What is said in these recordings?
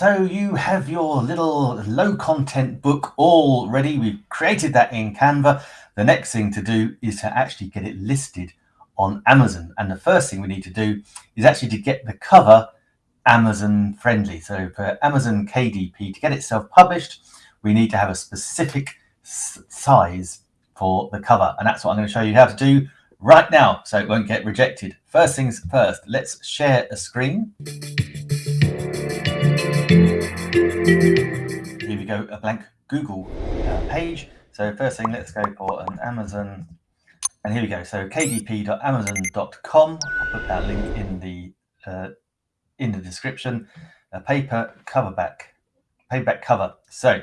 So you have your little low content book all ready. We've created that in Canva. The next thing to do is to actually get it listed on Amazon. And the first thing we need to do is actually to get the cover Amazon friendly. So for Amazon KDP, to get it self-published, we need to have a specific size for the cover. And that's what I'm going to show you how to do right now so it won't get rejected. First things first, let's share a screen. Here we go, a blank Google uh, page. So first thing, let's go for an Amazon, and here we go. So kdp.amazon.com. I'll put that link in the uh, in the description. A paper cover back, paperback cover. So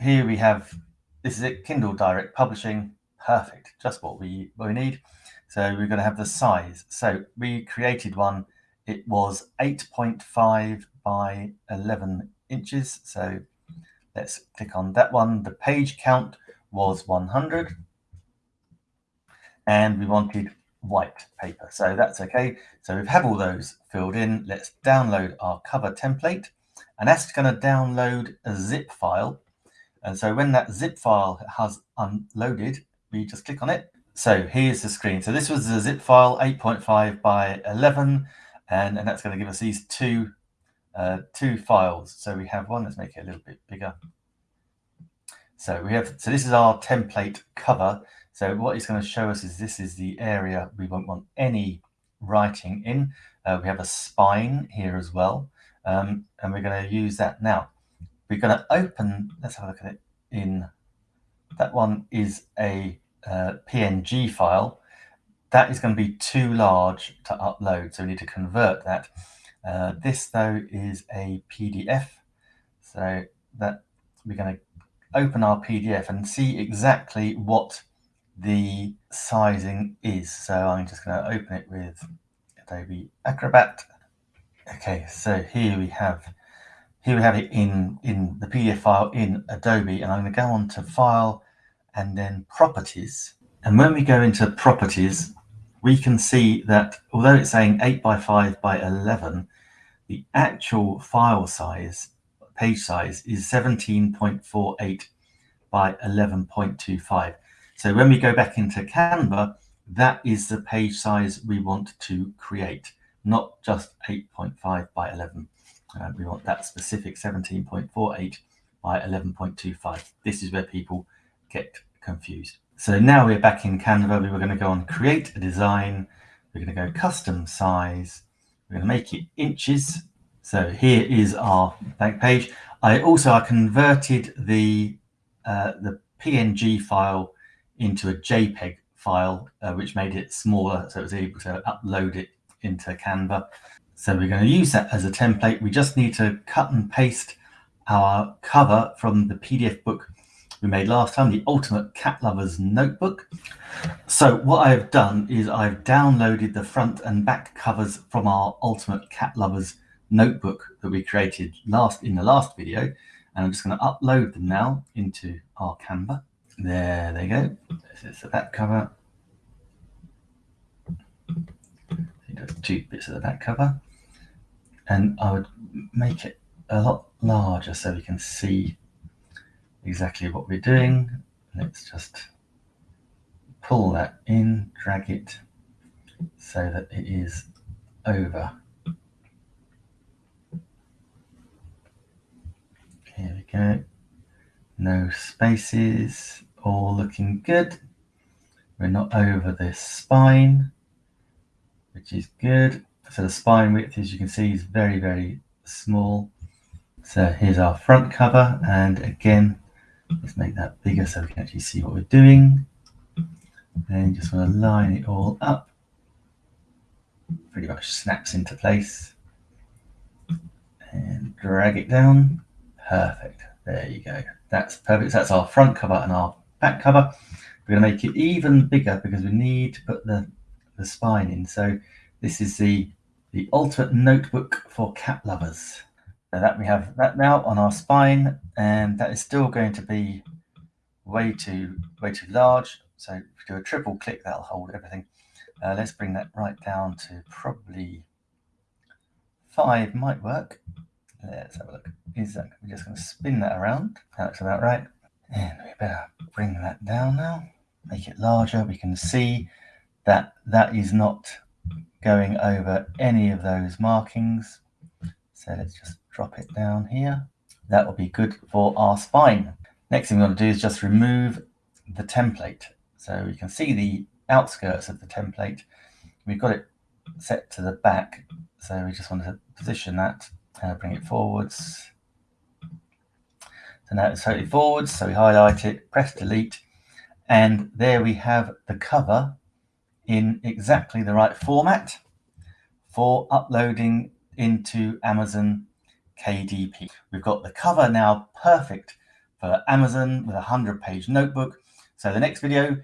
here we have this is it, Kindle Direct Publishing. Perfect, just what we what we need. So we're going to have the size. So we created one. It was 8.5 by 11 inches. So let's click on that one. The page count was 100 and we wanted white paper. So that's okay. So we've had all those filled in. Let's download our cover template and that's going to download a zip file. And so when that zip file has unloaded, we just click on it. So here's the screen. So this was the zip file 8.5 by 11 and, and that's going to give us these two uh, two files. So we have one, let's make it a little bit bigger. So we have, so this is our template cover. So what it's going to show us is this is the area we won't want any writing in. Uh, we have a spine here as well. Um, and we're going to use that now. We're going to open, let's have a look at it in, that one is a uh, PNG file. That is going to be too large to upload. So we need to convert that. Uh, this though is a PDF. So that we're going to open our PDF and see exactly what the sizing is. So I'm just going to open it with Adobe Acrobat. Okay, so here we have here we have it in in the PDF file in Adobe, and I'm going to go on to File and then Properties. And when we go into Properties, we can see that although it's saying 8 by 5 by 11, the actual file size, page size, is 17.48 by 11.25. So when we go back into Canva, that is the page size we want to create, not just 8.5 by 11. Uh, we want that specific 17.48 by 11.25. This is where people get confused. So now we're back in Canva. We were going to go on create a design. We're going to go custom size. We're going to make it inches. So here is our back page. I also I converted the uh, the PNG file into a JPEG file, uh, which made it smaller, so it was able to upload it into Canva. So we're going to use that as a template. We just need to cut and paste our cover from the PDF book we made last time, the Ultimate Cat Lovers Notebook. So what I've done is I've downloaded the front and back covers from our Ultimate Cat Lovers notebook that we created last in the last video. And I'm just going to upload them now into our Canva. There they go. This is the back cover. two bits of the back cover. And I would make it a lot larger so we can see exactly what we're doing. Let's just pull that in, drag it so that it is over. Here we go. No spaces, all looking good. We're not over this spine, which is good. So the spine width, as you can see, is very, very small. So here's our front cover. And again, Let's make that bigger so we can actually see what we're doing. Then just want to line it all up. Pretty much snaps into place. And drag it down. Perfect. There you go. That's perfect. So that's our front cover and our back cover. We're going to make it even bigger because we need to put the, the spine in. So this is the, the ultimate notebook for cat lovers. That we have that now on our spine, and that is still going to be way too way too large. So if we do a triple click, that'll hold everything. Uh, let's bring that right down to probably five might work. Let's have a look. Is that, we're just going to spin that around. That looks about right. And we better bring that down now. Make it larger. We can see that that is not going over any of those markings. So let's just drop it down here. That will be good for our spine. Next thing we want to do is just remove the template. So we can see the outskirts of the template. We've got it set to the back. So we just want to position that and bring it forwards. So now it's totally forwards. So we highlight it, press delete, and there we have the cover in exactly the right format for uploading into Amazon KDP. We've got the cover now perfect for Amazon with a 100 page notebook. So the next video,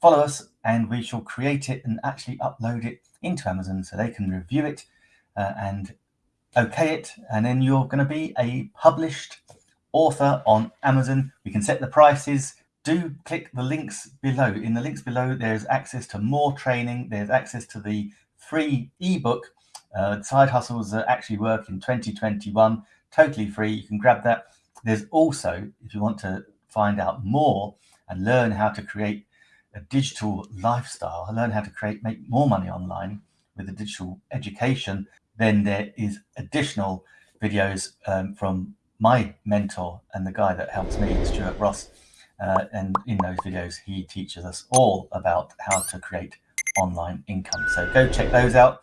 follow us and we shall create it and actually upload it into Amazon so they can review it uh, and okay it. And then you're going to be a published author on Amazon. We can set the prices. Do click the links below. In the links below, there's access to more training. There's access to the free ebook uh, side hustles that actually work in 2021, totally free. You can grab that. There's also, if you want to find out more and learn how to create a digital lifestyle, learn how to create, make more money online with a digital education, then there is additional videos um, from my mentor and the guy that helps me, Stuart Ross. Uh, and in those videos, he teaches us all about how to create online income. So go check those out.